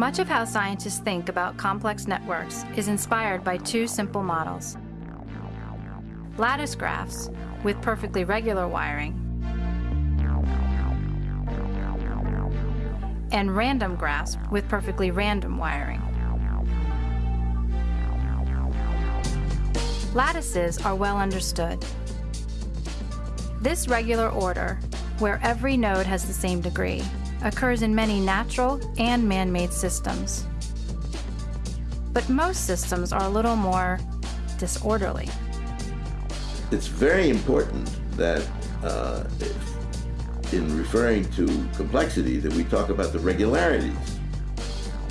Much of how scientists think about complex networks is inspired by two simple models. Lattice graphs, with perfectly regular wiring, and random graphs with perfectly random wiring. Lattices are well understood. This regular order, where every node has the same degree, occurs in many natural and man-made systems. But most systems are a little more disorderly. It's very important that uh, in referring to complexity that we talk about the regularities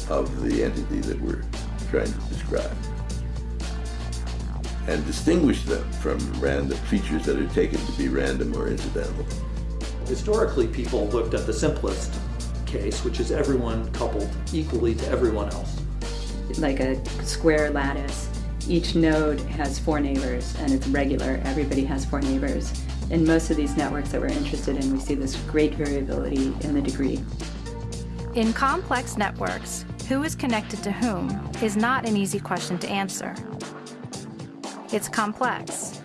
of the entity that we're trying to describe and distinguish them from random features that are taken to be random or incidental. Historically, people looked at the simplest case, which is everyone coupled equally to everyone else. Like a square lattice, each node has four neighbors and it's regular. Everybody has four neighbors. In most of these networks that we're interested in, we see this great variability in the degree. In complex networks, who is connected to whom is not an easy question to answer. It's complex.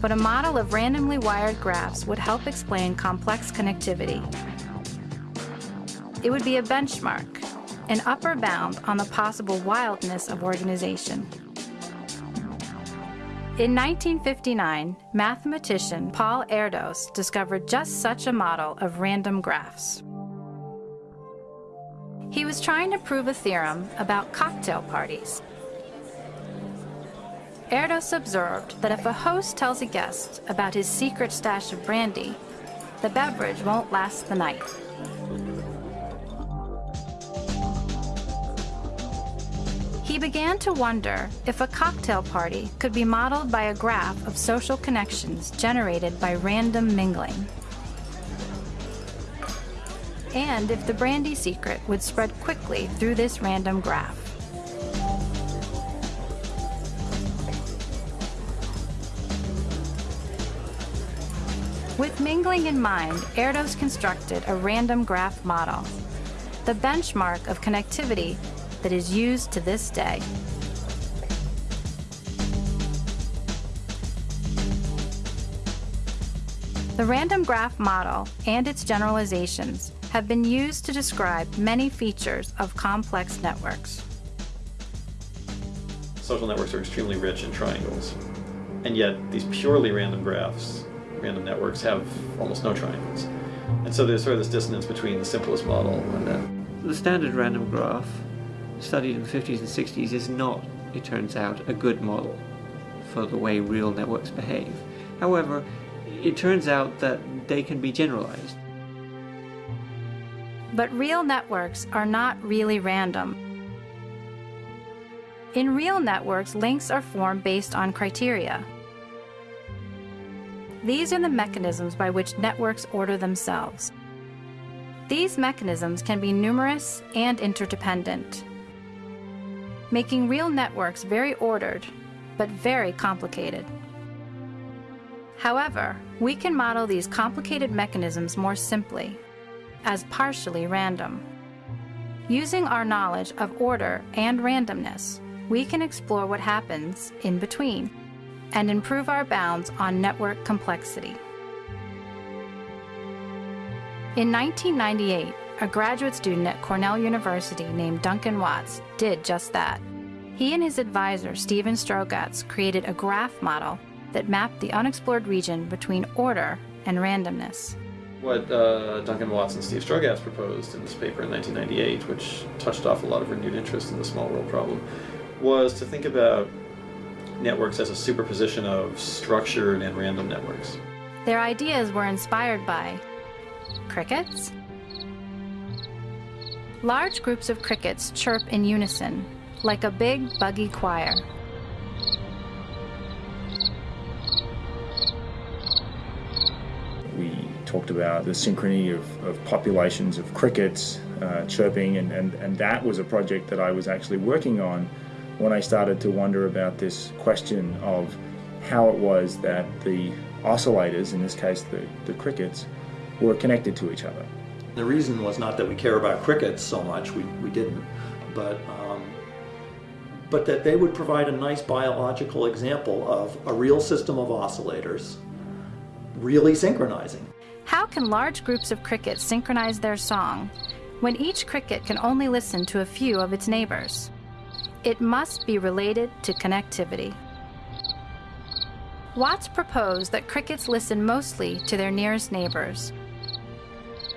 But a model of randomly wired graphs would help explain complex connectivity. It would be a benchmark, an upper bound on the possible wildness of organization. In 1959, mathematician Paul Erdos discovered just such a model of random graphs. He was trying to prove a theorem about cocktail parties Erdos observed that if a host tells a guest about his secret stash of brandy, the beverage won't last the night. He began to wonder if a cocktail party could be modeled by a graph of social connections generated by random mingling. And if the brandy secret would spread quickly through this random graph. With mingling in mind, Erdos constructed a random graph model, the benchmark of connectivity that is used to this day. The random graph model and its generalizations have been used to describe many features of complex networks. Social networks are extremely rich in triangles, and yet these purely random graphs random networks have almost no triangles. And so there's sort of this dissonance between the simplest model and then... The standard random graph, studied in the 50s and 60s, is not, it turns out, a good model for the way real networks behave. However, it turns out that they can be generalized. But real networks are not really random. In real networks, links are formed based on criteria. These are the mechanisms by which networks order themselves. These mechanisms can be numerous and interdependent, making real networks very ordered, but very complicated. However, we can model these complicated mechanisms more simply, as partially random. Using our knowledge of order and randomness, we can explore what happens in between and improve our bounds on network complexity. In 1998, a graduate student at Cornell University named Duncan Watts did just that. He and his advisor, Steven Strogatz, created a graph model that mapped the unexplored region between order and randomness. What uh, Duncan Watts and Steve Strogatz proposed in this paper in 1998, which touched off a lot of renewed interest in the small world problem, was to think about networks as a superposition of structured and random networks. Their ideas were inspired by crickets. Large groups of crickets chirp in unison, like a big, buggy choir. We talked about the synchrony of, of populations of crickets uh, chirping, and, and, and that was a project that I was actually working on when I started to wonder about this question of how it was that the oscillators, in this case the, the crickets, were connected to each other. The reason was not that we care about crickets so much, we, we didn't, but, um, but that they would provide a nice biological example of a real system of oscillators really synchronizing. How can large groups of crickets synchronize their song when each cricket can only listen to a few of its neighbors? It must be related to connectivity. Watts proposed that crickets listen mostly to their nearest neighbors,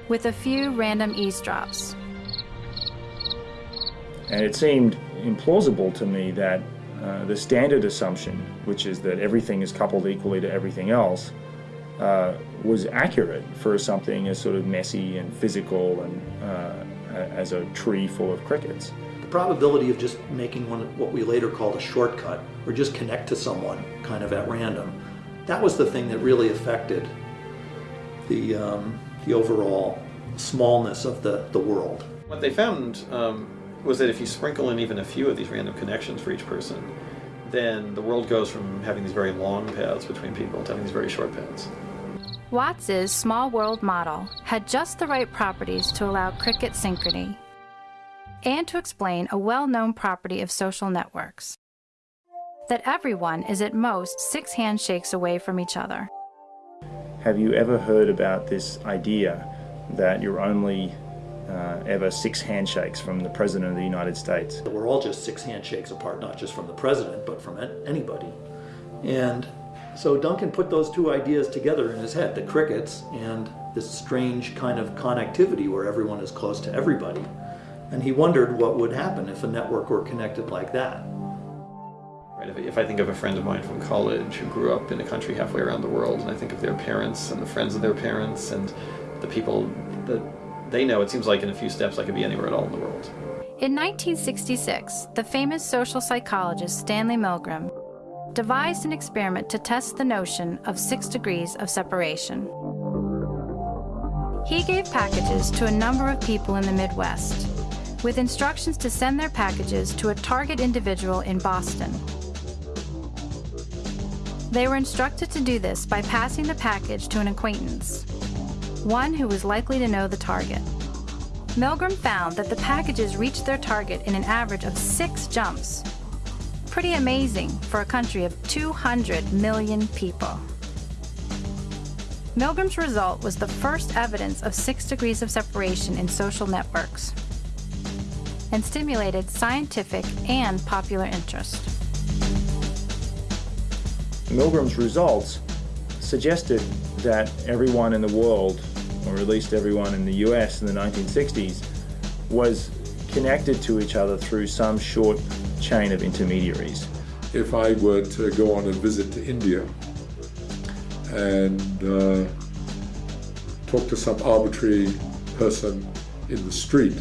with a few random eavesdrops. And it seemed implausible to me that uh, the standard assumption, which is that everything is coupled equally to everything else, uh, was accurate for something as sort of messy and physical and uh, as a tree full of crickets. The probability of just making one what we later called a shortcut or just connect to someone kind of at random, that was the thing that really affected the, um, the overall smallness of the, the world. What they found um, was that if you sprinkle in even a few of these random connections for each person, then the world goes from having these very long paths between people to having these very short paths. Watts's small world model had just the right properties to allow cricket synchrony and to explain a well-known property of social networks that everyone is at most six handshakes away from each other. Have you ever heard about this idea that you're only uh, ever six handshakes from the President of the United States? We're all just six handshakes apart, not just from the President, but from anybody. And so Duncan put those two ideas together in his head, the crickets and this strange kind of connectivity where everyone is close to everybody. And he wondered what would happen if a network were connected like that. Right, if I think of a friend of mine from college who grew up in a country halfway around the world, and I think of their parents and the friends of their parents and the people that they know, it seems like in a few steps I could be anywhere at all in the world. In 1966, the famous social psychologist Stanley Milgram devised an experiment to test the notion of six degrees of separation. He gave packages to a number of people in the Midwest, with instructions to send their packages to a target individual in Boston. They were instructed to do this by passing the package to an acquaintance, one who was likely to know the target. Milgram found that the packages reached their target in an average of six jumps, Pretty amazing for a country of 200 million people. Milgram's result was the first evidence of six degrees of separation in social networks and stimulated scientific and popular interest. Milgram's results suggested that everyone in the world, or at least everyone in the US in the 1960s, was connected to each other through some short chain of intermediaries. If I were to go on a visit to India and uh, talk to some arbitrary person in the street,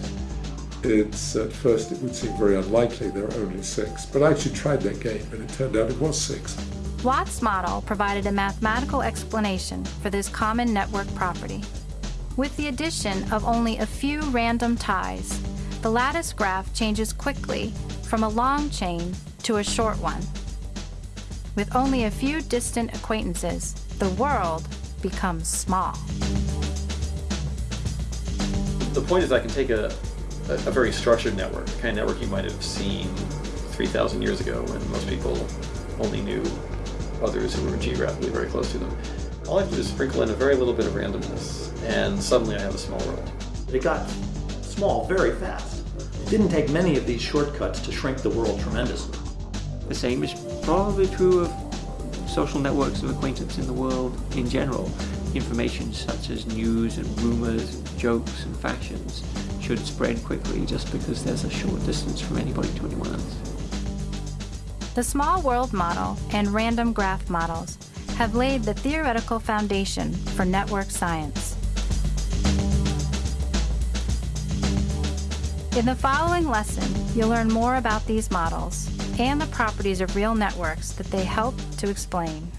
it's at first it would seem very unlikely there are only six. But I actually tried that game and it turned out it was six. Watts' model provided a mathematical explanation for this common network property. With the addition of only a few random ties, the lattice graph changes quickly from a long chain to a short one. With only a few distant acquaintances, the world becomes small. The point is I can take a, a, a very structured network, the kind of network you might have seen 3,000 years ago when most people only knew others who were geographically very close to them. All I have to do is sprinkle in a very little bit of randomness, and suddenly I have a small world. It got small very fast. It didn't take many of these shortcuts to shrink the world tremendously. The same is probably true of social networks of acquaintance in the world in general. Information such as news and rumors, and jokes and fashions should spread quickly just because there's a short distance from anybody to anyone else. The small world model and random graph models have laid the theoretical foundation for network science. In the following lesson, you'll learn more about these models and the properties of real networks that they help to explain.